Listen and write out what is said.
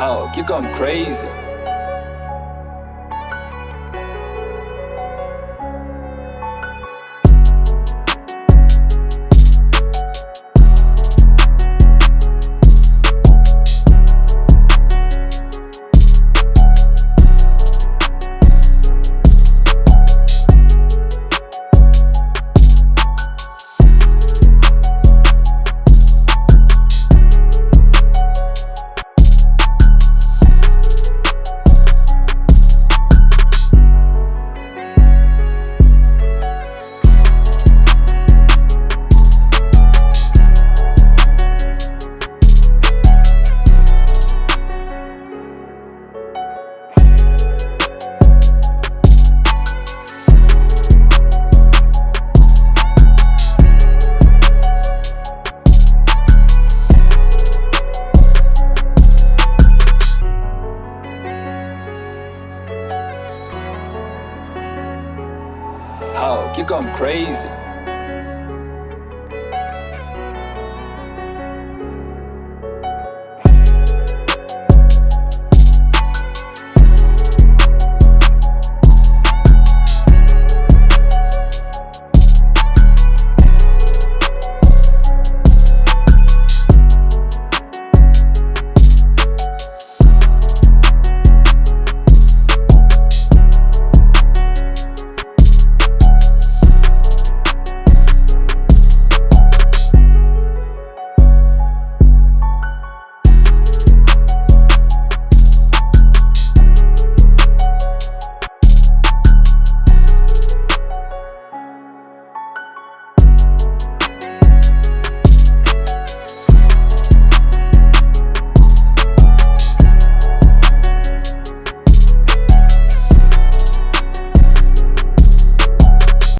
Hog, you're going crazy. Hog, you're going crazy.